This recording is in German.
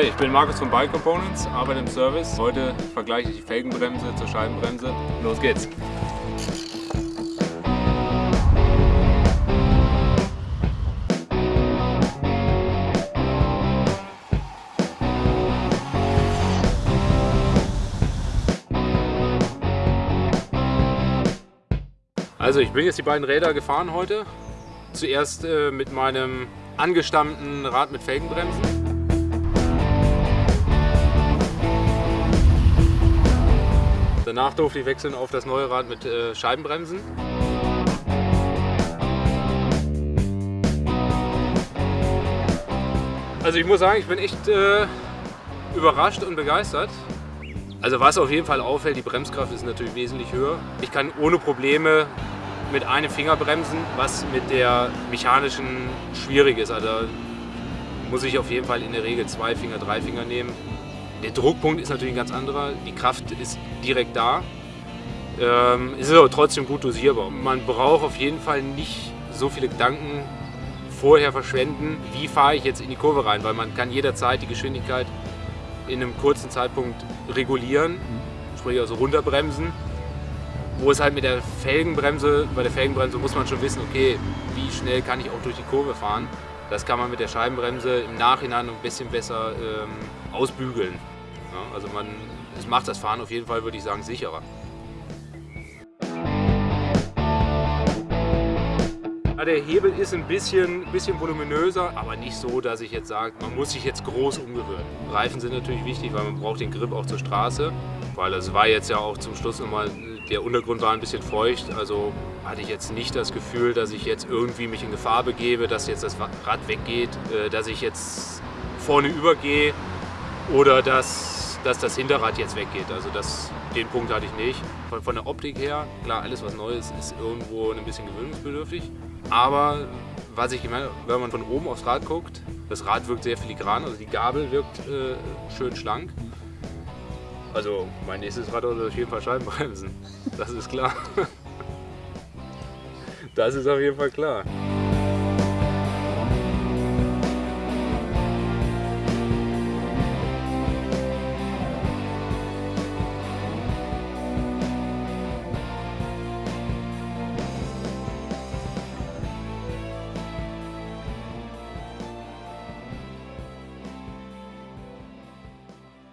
Hi, ich bin Markus von Bike Components, arbeite im Service. Heute vergleiche ich die Felgenbremse zur Scheibenbremse. Los geht's! Also ich bin jetzt die beiden Räder gefahren heute. Zuerst äh, mit meinem angestammten Rad mit Felgenbremsen. Danach durfte ich wechseln auf das neue Rad mit äh, Scheibenbremsen. Also ich muss sagen, ich bin echt äh, überrascht und begeistert. Also was auf jeden Fall auffällt, die Bremskraft ist natürlich wesentlich höher. Ich kann ohne Probleme mit einem Finger bremsen, was mit der mechanischen schwierig ist. Also muss ich auf jeden Fall in der Regel zwei Finger, drei Finger nehmen. Der Druckpunkt ist natürlich ein ganz anderer, die Kraft ist direkt da. Ähm, es ist aber trotzdem gut dosierbar. Man braucht auf jeden Fall nicht so viele Gedanken vorher verschwenden, wie fahre ich jetzt in die Kurve rein, weil man kann jederzeit die Geschwindigkeit in einem kurzen Zeitpunkt regulieren, sprich also runterbremsen. Wo es halt mit der Felgenbremse, bei der Felgenbremse muss man schon wissen, okay, wie schnell kann ich auch durch die Kurve fahren. Das kann man mit der Scheibenbremse im Nachhinein ein bisschen besser ähm, ausbügeln. Ja, also man, es macht das Fahren auf jeden Fall, würde ich sagen, sicherer. Der Hebel ist ein bisschen, bisschen voluminöser, aber nicht so, dass ich jetzt sage, man muss sich jetzt groß umgewöhnen. Reifen sind natürlich wichtig, weil man braucht den Grip auch zur Straße, weil es war jetzt ja auch zum Schluss nochmal, der Untergrund war ein bisschen feucht, also hatte ich jetzt nicht das Gefühl, dass ich jetzt irgendwie mich in Gefahr begebe, dass jetzt das Rad weggeht, äh, dass ich jetzt vorne übergehe oder dass, dass das Hinterrad jetzt weggeht. Also das, den Punkt hatte ich nicht. Von, von der Optik her, klar, alles was Neues ist irgendwo ein bisschen gewöhnungsbedürftig. Aber was ich gemerkt wenn man von oben aufs Rad guckt, das Rad wirkt sehr filigran, also die Gabel wirkt äh, schön schlank. Also mein nächstes Rad wird auf jeden Fall Scheibenbremsen, das ist klar. Das ist auf jeden Fall klar.